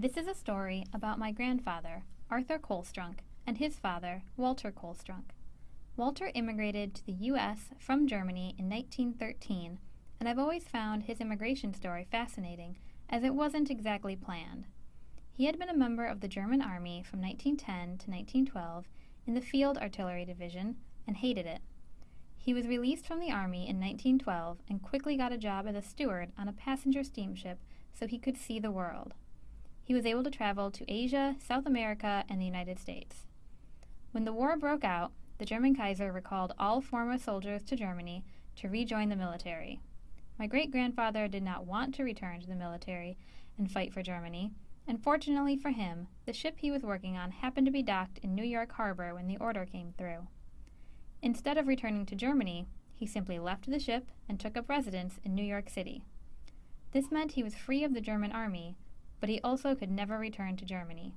This is a story about my grandfather, Arthur Kohlstrunk, and his father, Walter Kohlstrunk. Walter immigrated to the U.S. from Germany in 1913, and I've always found his immigration story fascinating, as it wasn't exactly planned. He had been a member of the German Army from 1910 to 1912 in the Field Artillery Division and hated it. He was released from the Army in 1912 and quickly got a job as a steward on a passenger steamship so he could see the world. He was able to travel to Asia, South America, and the United States. When the war broke out, the German Kaiser recalled all former soldiers to Germany to rejoin the military. My great grandfather did not want to return to the military and fight for Germany, and fortunately for him, the ship he was working on happened to be docked in New York Harbor when the order came through. Instead of returning to Germany, he simply left the ship and took up residence in New York City. This meant he was free of the German army, but he also could never return to Germany.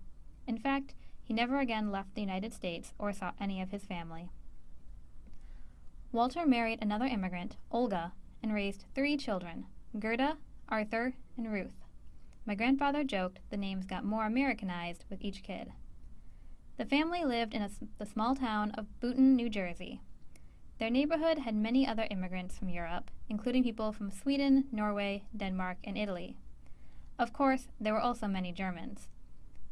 In fact, he never again left the United States or saw any of his family. Walter married another immigrant, Olga, and raised three children Gerda, Arthur, and Ruth. My grandfather joked the names got more Americanized with each kid. The family lived in a, the small town of Boonton, New Jersey. Their neighborhood had many other immigrants from Europe, including people from Sweden, Norway, Denmark, and Italy. Of course, there were also many Germans.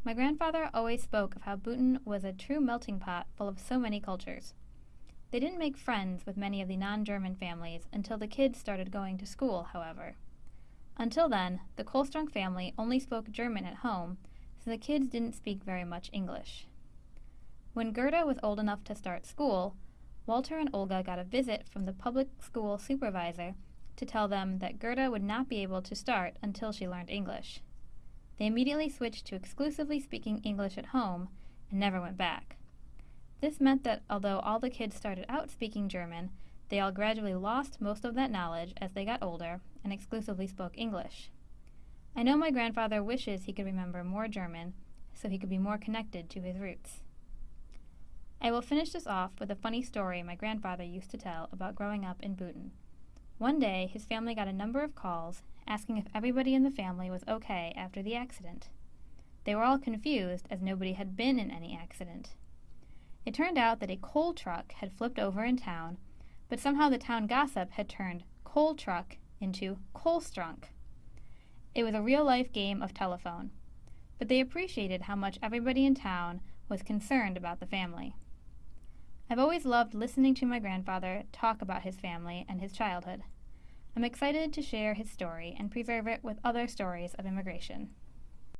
My grandfather always spoke of how Boonton was a true melting pot full of so many cultures. They didn't make friends with many of the non German families until the kids started going to school, however. Until then, the Kohlstrunk family only spoke German at home, so the kids didn't speak very much English. When Gerda was old enough to start school, Walter and Olga got a visit from the public school supervisor to tell them that Gerda would not be able to start until she learned English. They immediately switched to exclusively speaking English at home and never went back. This meant that although all the kids started out speaking German, they all gradually lost most of that knowledge as they got older and exclusively spoke English. I know my grandfather wishes he could remember more German so he could be more connected to his roots. I will finish this off with a funny story my grandfather used to tell about growing up in Boonton. One day, his family got a number of calls asking if everybody in the family was okay after the accident. They were all confused as nobody had been in any accident. It turned out that a coal truck had flipped over in town, but somehow the town gossip had turned coal truck into Kohlstrunk. It was a real life game of telephone, but they appreciated how much everybody in town was concerned about the family. I've always loved listening to my grandfather talk about his family and his childhood. I'm excited to share his story and preserve it with other stories of immigration.